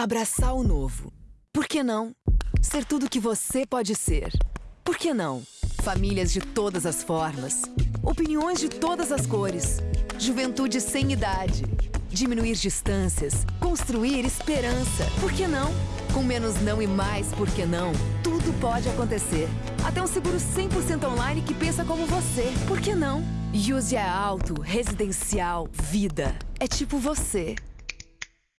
Abraçar o novo. Por que não? Ser tudo que você pode ser. Por que não? Famílias de todas as formas. Opiniões de todas as cores. Juventude sem idade. Diminuir distâncias. Construir esperança. Por que não? Com menos não e mais por que não? Tudo pode acontecer. Até um seguro 100% online que pensa como você. Por que não? Use é Auto Residencial Vida. É tipo você.